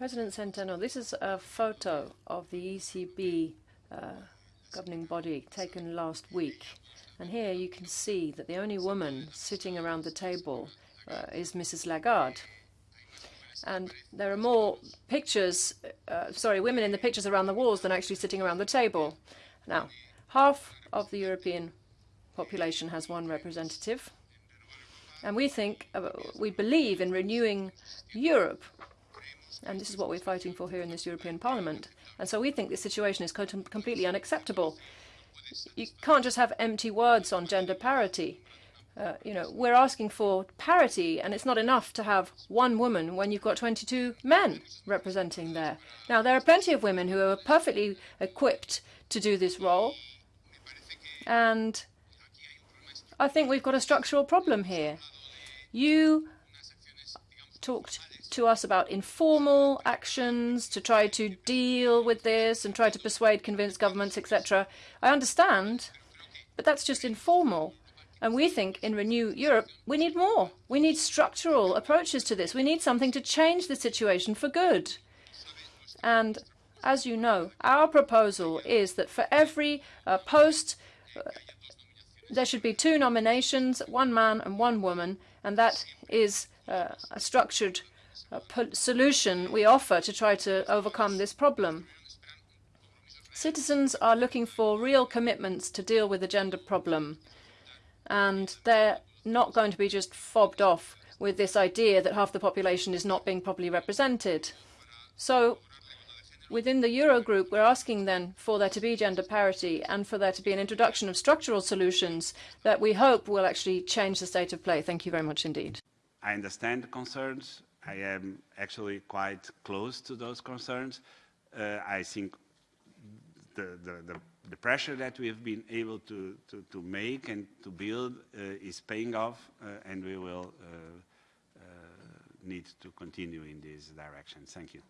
President Centeno, this is a photo of the ECB uh, governing body taken last week. And here you can see that the only woman sitting around the table uh, is Mrs. Lagarde. And there are more pictures, uh, sorry, women in the pictures around the walls than actually sitting around the table. Now, half of the European population has one representative. And we think, uh, we believe in renewing Europe. And this is what we're fighting for here in this European Parliament. And so we think this situation is completely unacceptable. You can't just have empty words on gender parity. Uh, you know, we're asking for parity, and it's not enough to have one woman when you've got 22 men representing there. Now, there are plenty of women who are perfectly equipped to do this role, and I think we've got a structural problem here. You talked to us about informal actions to try to deal with this and try to persuade, convince governments, etc. I understand, but that's just informal. And we think in Renew Europe, we need more. We need structural approaches to this. We need something to change the situation for good. And as you know, our proposal is that for every uh, post, uh, there should be two nominations, one man and one woman, and that is uh, a structured uh, solution we offer to try to overcome this problem. Citizens are looking for real commitments to deal with the gender problem and they're not going to be just fobbed off with this idea that half the population is not being properly represented. So within the Eurogroup, we're asking then for there to be gender parity and for there to be an introduction of structural solutions that we hope will actually change the state of play. Thank you very much indeed. I understand the concerns. I am actually quite close to those concerns. Uh, I think the, the, the the pressure that we have been able to, to, to make and to build uh, is paying off, uh, and we will uh, uh need to continue in this direction. Thank you.